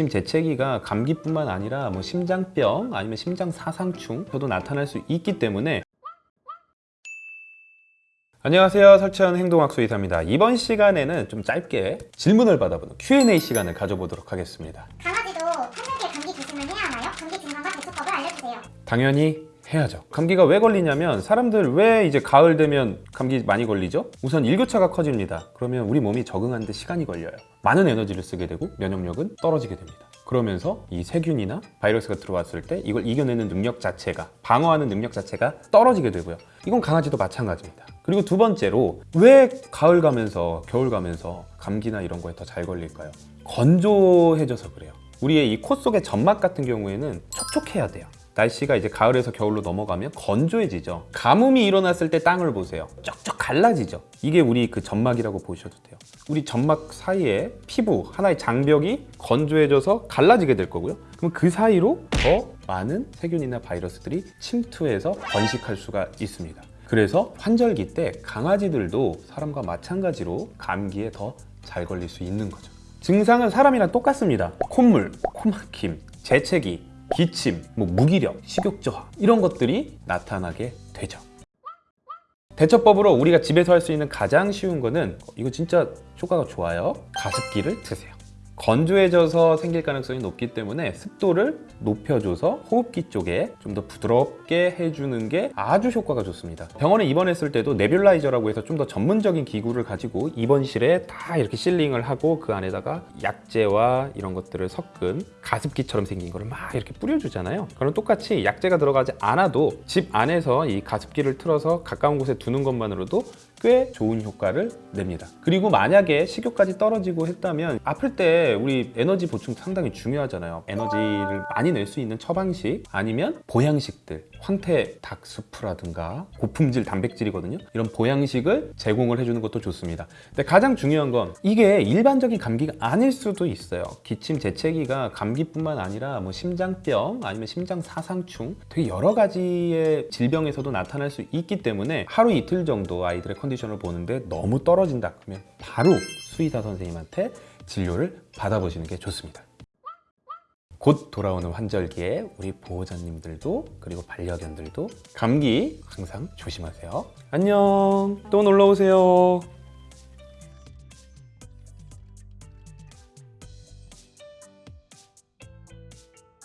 지금 재채기가 감기뿐만 아니라 뭐 심장병 아니면 심장 사상충 도 나타날 수 있기 때문에 안녕하세요 설천 행동학수 의사입니다 이번 시간에는 좀 짧게 질문을 받아보는 Q&A 시간을 가져보도록 하겠습니다 강아지도 환절기에 감기 조심을 해야 하나요? 감기 증상과 대처법을 알려주세요. 당연히 해야죠. 감기가 왜 걸리냐면 사람들 왜 이제 가을 되면 감기 많이 걸리죠? 우선 일교차가 커집니다. 그러면 우리 몸이 적응하는데 시간이 걸려요. 많은 에너지를 쓰게 되고 면역력은 떨어지게 됩니다. 그러면서 이 세균이나 바이러스가 들어왔을 때 이걸 이겨내는 능력 자체가 방어하는 능력 자체가 떨어지게 되고요. 이건 강아지도 마찬가지입니다. 그리고 두 번째로 왜 가을 가면서 겨울 가면서 감기나 이런 거에 더 잘 걸릴까요? 건조해져서 그래요. 우리의 이 코 속의 점막 같은 경우에는 촉촉해야 돼요 날씨가 이제 가을에서 겨울로 넘어가면 건조해지죠. 가뭄이 일어났을 때 땅을 보세요. 쩍쩍 갈라지죠. 이게 우리 그 점막이라고 보셔도 돼요. 우리 점막 사이에 피부 하나의 장벽이 건조해져서 갈라지게 될 거고요. 그럼 그 사이로 더 많은 세균이나 바이러스들이 침투해서 번식할 수가 있습니다. 그래서 환절기 때 강아지들도 사람과 마찬가지로 감기에 더 잘 걸릴 수 있는 거죠. 증상은 사람이랑 똑같습니다. 콧물, 코막힘, 재채기, 기침, 뭐 무기력, 식욕 저하 이런 것들이 나타나게 되죠. 대처법으로 우리가 집에서 할 수 있는 가장 쉬운 거는 이거 진짜 효과가 좋아요. 가습기를 트세요. 건조해져서 생길 가능성이 높기 때문에 습도를 높여줘서 호흡기 쪽에 좀 더 부드럽게 해주는 게 아주 효과가 좋습니다. 병원에 입원했을 때도 네뷸라이저라고 해서 좀 더 전문적인 기구를 가지고 입원실에 다 이렇게 실링을 하고 그 안에다가 약재와 이런 것들을 섞은 가습기처럼 생긴 거를 막 이렇게 뿌려주잖아요. 그럼 똑같이 약재가 들어가지 않아도 집 안에서 이 가습기를 틀어서 가까운 곳에 두는 것만으로도 꽤 좋은 효과를 냅니다. 그리고 만약에 식욕까지 떨어지고 했다면 아플 때 우리 에너지 보충 상당히 중요하잖아요. 에너지를 많이 낼 수 있는 처방식 아니면 보양식들 황태 닭수프라든가 고품질 단백질이거든요. 이런 보양식을 제공을 해주는 것도 좋습니다. 근데 가장 중요한 건 이게 일반적인 감기가 아닐 수도 있어요. 기침, 재채기가 감기뿐만 아니라 뭐 심장병 아니면 심장 사상충 되게 여러 가지의 질병에서도 나타날 수 있기 때문에 하루 이틀 정도 아이들의 컨디션을 보는데 너무 떨어진다 그러면 바로 수의사 선생님한테 진료를 받아보시는 게 좋습니다. 곧 돌아오는 환절기에 우리 보호자님들도 그리고 반려견들도 감기 항상 조심하세요. 안녕. 또 놀러 오세요.